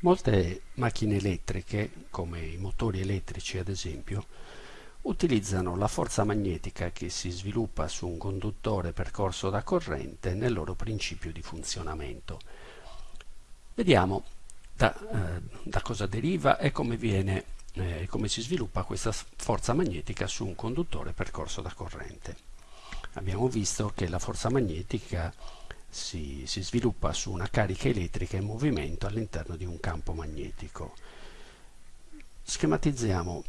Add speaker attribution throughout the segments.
Speaker 1: Molte macchine elettriche, come i motori elettrici ad esempio, utilizzano la forza magnetica che si sviluppa su un conduttore percorso da corrente nel loro principio di funzionamento. Vediamo da, eh, da cosa deriva e come, viene, eh, come si sviluppa questa forza magnetica su un conduttore percorso da corrente. Abbiamo visto che la forza magnetica si, si sviluppa su una carica elettrica in movimento all'interno di un campo magnetico. Schematizziamo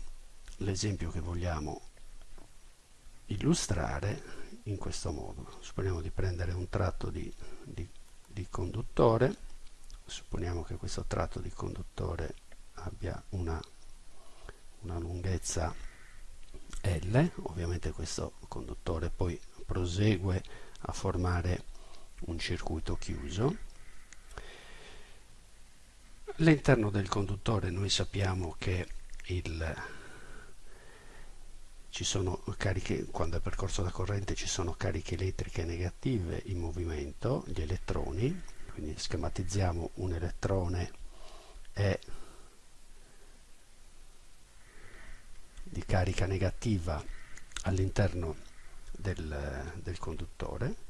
Speaker 1: l'esempio che vogliamo illustrare in questo modo. Supponiamo di prendere un tratto di, di, di conduttore, supponiamo che questo tratto di conduttore abbia una, una lunghezza L, ovviamente questo conduttore poi prosegue a formare un circuito chiuso. All'interno del conduttore noi sappiamo che il, cariche, quando è percorso da corrente ci sono cariche elettriche negative in movimento, gli elettroni, quindi schematizziamo un elettrone E di carica negativa all'interno del, del conduttore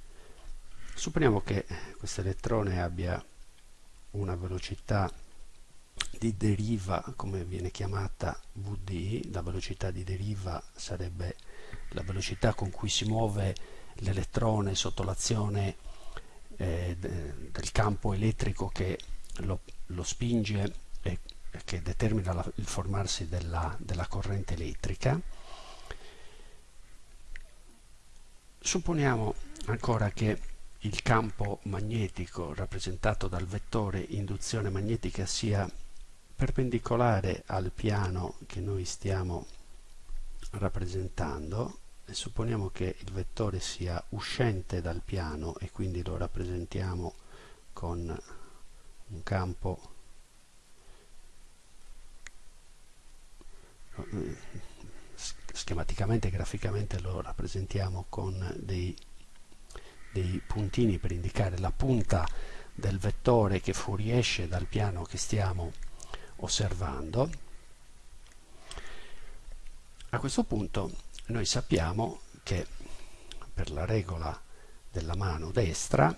Speaker 1: Supponiamo che questo elettrone abbia una velocità di deriva, come viene chiamata Vd, la velocità di deriva sarebbe la velocità con cui si muove l'elettrone sotto l'azione eh, del campo elettrico che lo, lo spinge e che determina la, il formarsi della, della corrente elettrica. Supponiamo ancora che il campo magnetico rappresentato dal vettore induzione magnetica sia perpendicolare al piano che noi stiamo rappresentando e supponiamo che il vettore sia uscente dal piano e quindi lo rappresentiamo con un campo schematicamente graficamente lo rappresentiamo con dei dei puntini per indicare la punta del vettore che fuoriesce dal piano che stiamo osservando. A questo punto noi sappiamo che per la regola della mano destra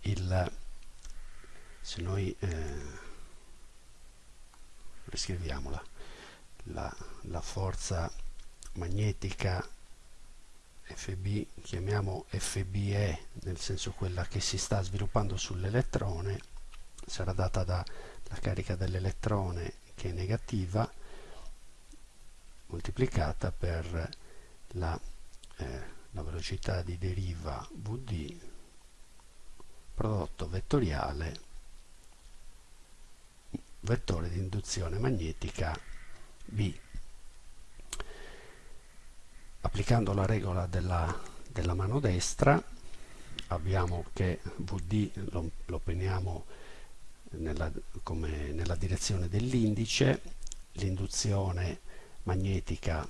Speaker 1: il, se noi eh, riscriviamola la, la forza magnetica FB, chiamiamo FBE, nel senso quella che si sta sviluppando sull'elettrone, sarà data dalla carica dell'elettrone che è negativa, moltiplicata per la, eh, la velocità di deriva Vd prodotto vettoriale vettore di induzione magnetica B applicando la regola della, della mano destra abbiamo che VD lo, lo peniamo nella, nella direzione dell'indice, l'induzione magnetica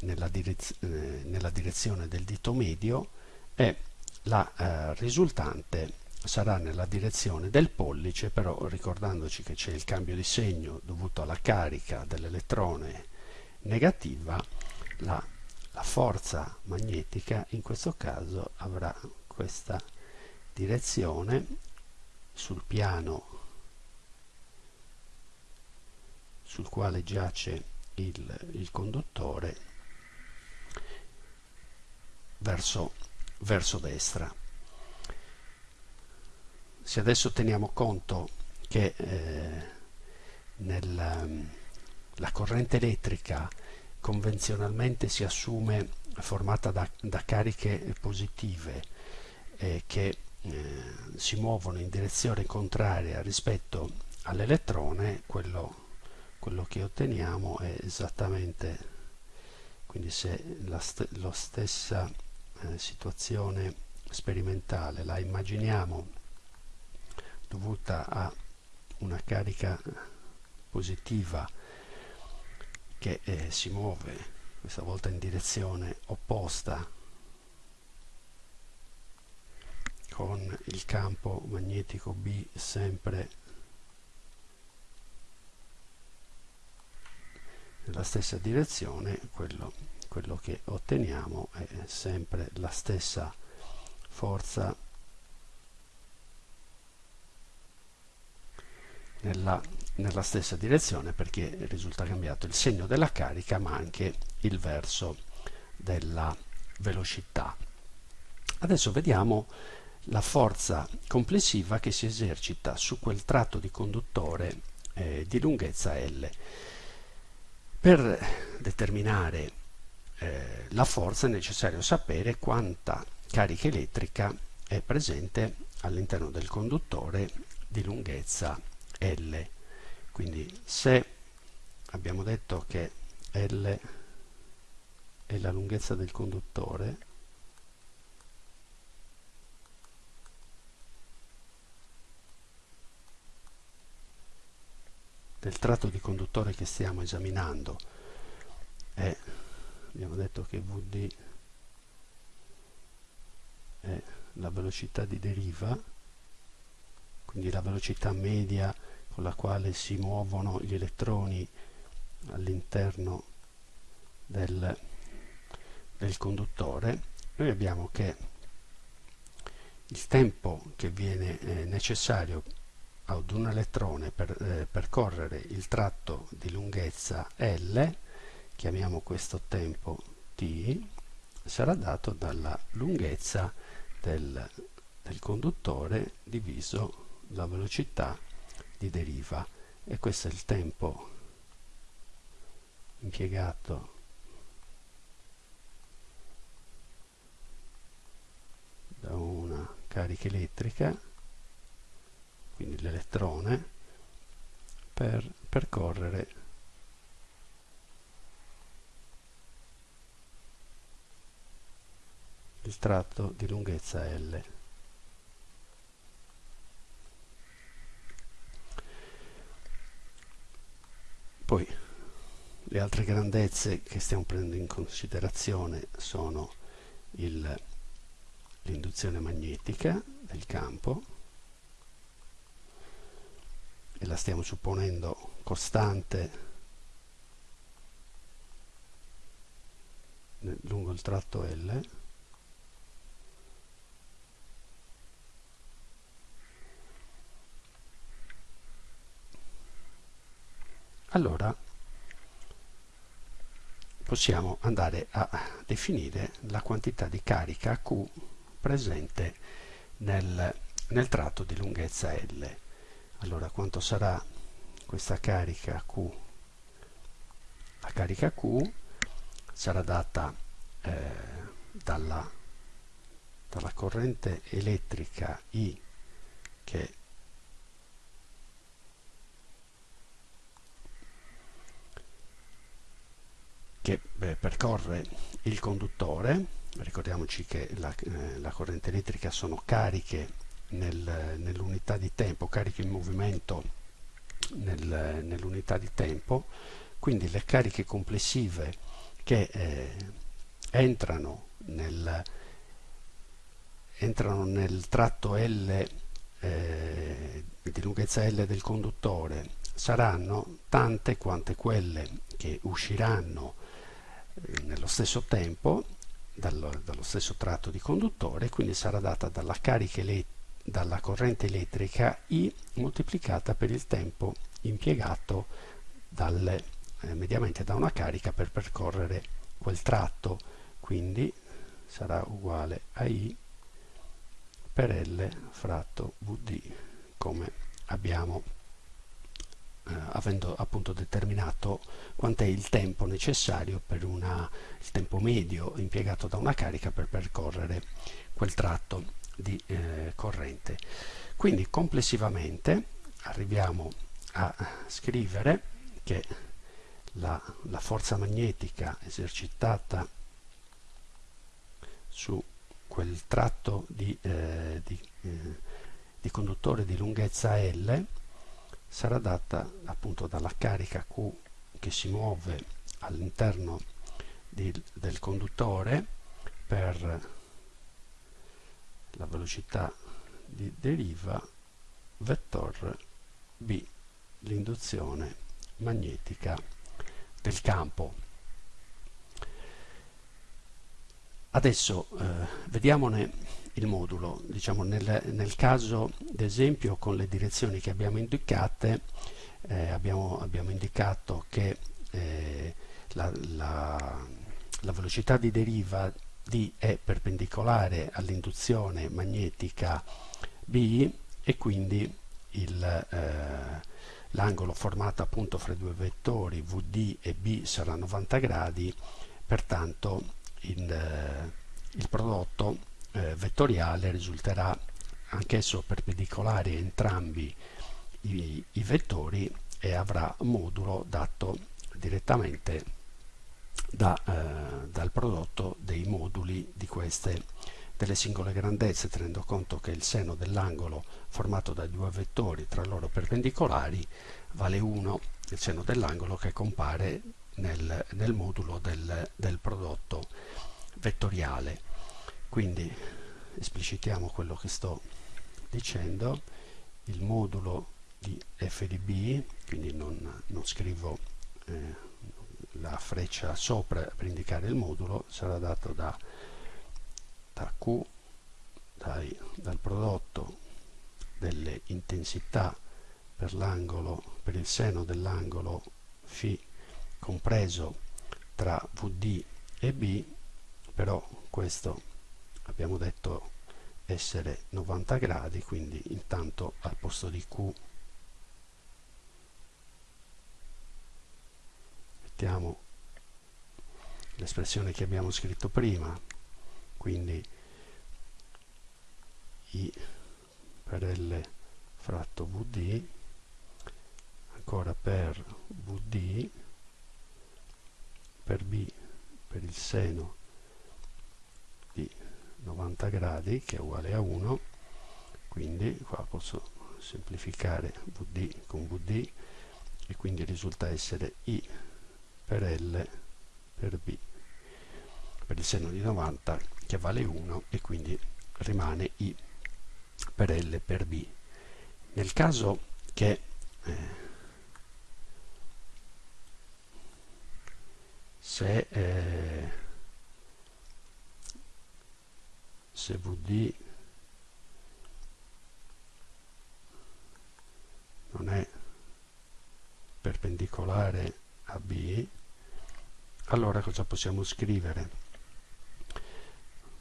Speaker 1: nella, direz eh, nella, direzione del dito medio e la eh, risultante sarà nella direzione del pollice, però ricordandoci che c'è il cambio di segno dovuto alla carica dell'elettrone negativa, la la forza magnetica in questo caso avrà questa direzione sul piano sul quale giace il, il conduttore verso, verso destra. Se adesso teniamo conto che eh, nel, la corrente elettrica convenzionalmente si assume formata da, da cariche positive eh, che eh, si muovono in direzione contraria rispetto all'elettrone, quello, quello, che otteniamo è esattamente, quindi se la, st la stessa eh, situazione sperimentale la immaginiamo dovuta a una carica positiva che eh, si muove questa volta in direzione opposta con il campo magnetico B sempre nella stessa direzione quello, quello che otteniamo è sempre la stessa forza nella nella stessa direzione perché risulta cambiato il segno della carica ma anche il verso della velocità. Adesso vediamo la forza complessiva che si esercita su quel tratto di conduttore eh, di lunghezza L. Per determinare eh, la forza è necessario sapere quanta carica elettrica è presente all'interno del conduttore di lunghezza L. Quindi se abbiamo detto che L è la lunghezza del conduttore, del tratto di conduttore che stiamo esaminando è, abbiamo detto che Vd è la velocità di deriva, quindi la velocità media con la quale si muovono gli elettroni all'interno del, del conduttore, noi abbiamo che il tempo che viene eh, necessario ad un elettrone per eh, percorrere il tratto di lunghezza L, chiamiamo questo tempo t, sarà dato dalla lunghezza del, del conduttore diviso la velocità di deriva e questo è il tempo impiegato da una carica elettrica quindi l'elettrone, per percorrere il tratto di lunghezza L. Poi le altre grandezze che stiamo prendendo in considerazione sono l'induzione magnetica del campo e la stiamo supponendo costante lungo il tratto L allora possiamo andare a definire la quantità di carica Q presente nel, nel tratto di lunghezza L allora quanto sarà questa carica Q? La carica Q sarà data eh, dalla, dalla corrente elettrica I che che beh, percorre il conduttore, ricordiamoci che la, eh, la corrente elettrica sono cariche nel, nell'unità di tempo, cariche in movimento nel, nell'unità di tempo, quindi le cariche complessive che eh, entrano, nel, entrano nel tratto L eh, di lunghezza L del conduttore saranno tante quante quelle che usciranno eh, nello stesso tempo dallo, dallo, stesso tratto di conduttore, quindi sarà data dalla carica elettrica dalla corrente elettrica I moltiplicata per il tempo impiegato dalle, eh, mediamente da una carica per percorrere quel tratto. Quindi sarà uguale a I per L fratto Vd come abbiamo avendo appunto determinato quant'è il tempo necessario per una, il tempo medio impiegato da una carica per percorrere quel tratto di eh, corrente. Quindi complessivamente arriviamo a scrivere che la, la forza magnetica esercitata su quel tratto di, eh, di, eh, di, conduttore di lunghezza L sarà data appunto dalla carica Q che si muove all'interno del conduttore per la velocità di deriva vettor B l'induzione magnetica del campo. Adesso eh, vediamone il modulo, diciamo nel, nel caso d'esempio con le direzioni che abbiamo indicate eh, abbiamo, abbiamo, indicato che eh, la, la, la velocità di deriva D è perpendicolare all'induzione magnetica B e quindi eh, l'angolo formato appunto fra i due vettori VD e B sarà 90 gradi, pertanto il, eh, il prodotto eh, vettoriale risulterà anch'esso perpendicolare a entrambi i, i vettori e avrà modulo dato direttamente da, eh, dal prodotto dei moduli di queste delle singole grandezze tenendo conto che il seno dell'angolo formato da due vettori tra loro perpendicolari vale 1 il seno dell'angolo che compare nel, nel modulo del, del prodotto vettoriale quindi esplicitiamo quello che sto dicendo. Il modulo di f di b quindi non, non scrivo eh, la freccia sopra per indicare il modulo sarà dato da, da Q dai, dal prodotto delle intensità per l'angolo per il seno dell'angolo φ compreso tra VD e B però questo abbiamo detto essere 90 gradi quindi intanto al posto di Q. Mettiamo l'espressione che abbiamo scritto prima quindi i per L fratto VD ancora per VD per B per il seno 90 gradi che è uguale a 1 quindi qua posso semplificare VD con VD e quindi risulta essere I per L per B. Per il seno di 90 che vale 1 e quindi rimane I per L per B. Nel caso che eh, se, eh, se VD non è perpendicolare a B allora cosa possiamo scrivere?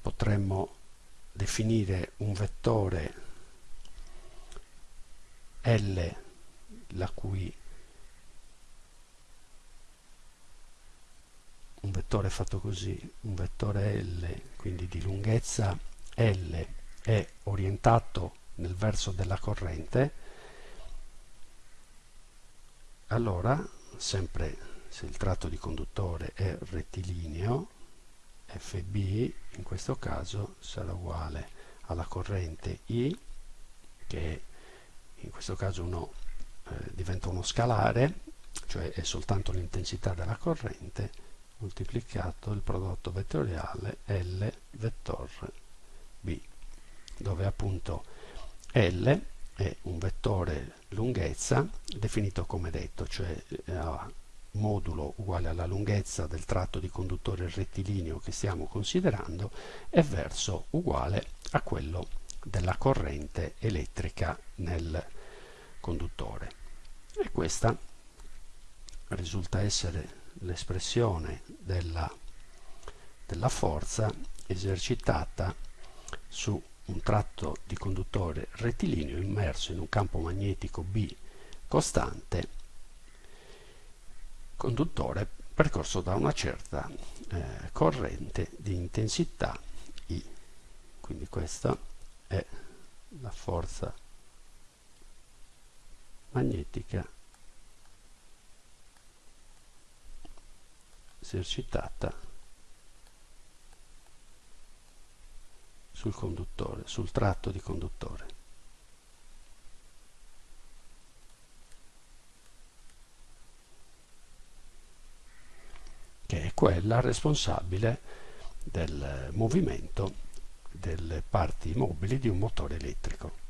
Speaker 1: Potremmo definire un vettore L la cui un vettore fatto così, un vettore L quindi di lunghezza L è orientato nel verso della corrente allora sempre se il tratto di conduttore è rettilineo FB in questo caso sarà uguale alla corrente I che in questo caso uno, eh, diventa uno scalare cioè è soltanto l'intensità della corrente moltiplicato il prodotto vettoriale L vettor B dove appunto L è un vettore lunghezza definito come detto cioè eh, modulo uguale alla lunghezza del tratto di conduttore rettilineo che stiamo considerando e verso uguale a quello della corrente elettrica nel conduttore. E questa risulta essere l'espressione della, della forza esercitata su un tratto di conduttore rettilineo immerso in un campo magnetico B costante conduttore percorso da una certa eh, corrente di intensità I. Quindi questa è la forza magnetica esercitata sul conduttore, sul tratto di conduttore. che è quella responsabile del movimento delle parti mobili di un motore elettrico.